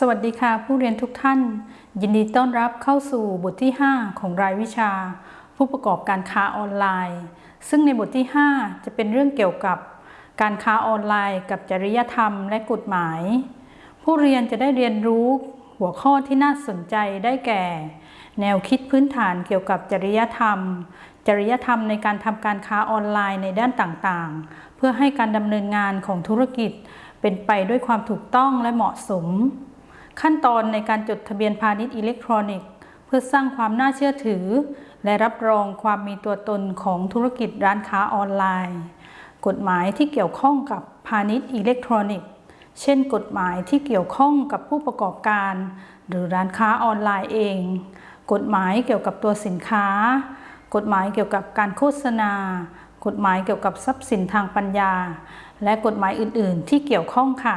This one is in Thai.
สวัสดีค่ะผู้เรียนทุกท่าน ยินดีต้อนรับเข้าสู่บทที่ 5 ของรายวิชา ผู้ประกอบการค้าออนไลน์ ซึ่งในบทที่ 5 จะเป็นเรื่องเกี่ยวกับ การค้าออนไลน์กับจริยธรรมและกฎหมาย ผู้เรียนจะได้เรียนรู้หัวข้อที่น่าสนใจได้แก่ แนวคิดพื้นฐานเกี่ยวกับจริยธรรม จริยธรรมในการทำการค้าออนไลน์ในด้านต่างๆ เพื่อให้การดำเนินงานของธุรกิจ เป็นไปด้วยความถูกต้องและเหมาะสม ขั้นตอนในการจดทะเบียนพาณิชย์อิเล็กทรอนิกส์ เพื่อสร้างความน่าเชื่อถือ และรับรองความมีตัวตนของธุรกิจร้านค้าออนไลน์ กฎหมายที่เกี่ยวข้องกับพาณิชย์อิเล็กทรอนิกส์ เช่น กฎหมายที่เกี่ยวข้องกับผู้ประกอบการ หรือร้านค้าออนไลน์เอง กฎหมายเกี่ยวกับตัวสินค้า กฎหมายเกี่ยวกับการโฆษณา กฎหมายเกี่ยวกับทรัพย์สินทางปัญญา และกฎหมายอื่น ๆ ที่เกี่ยวข้องค่ะ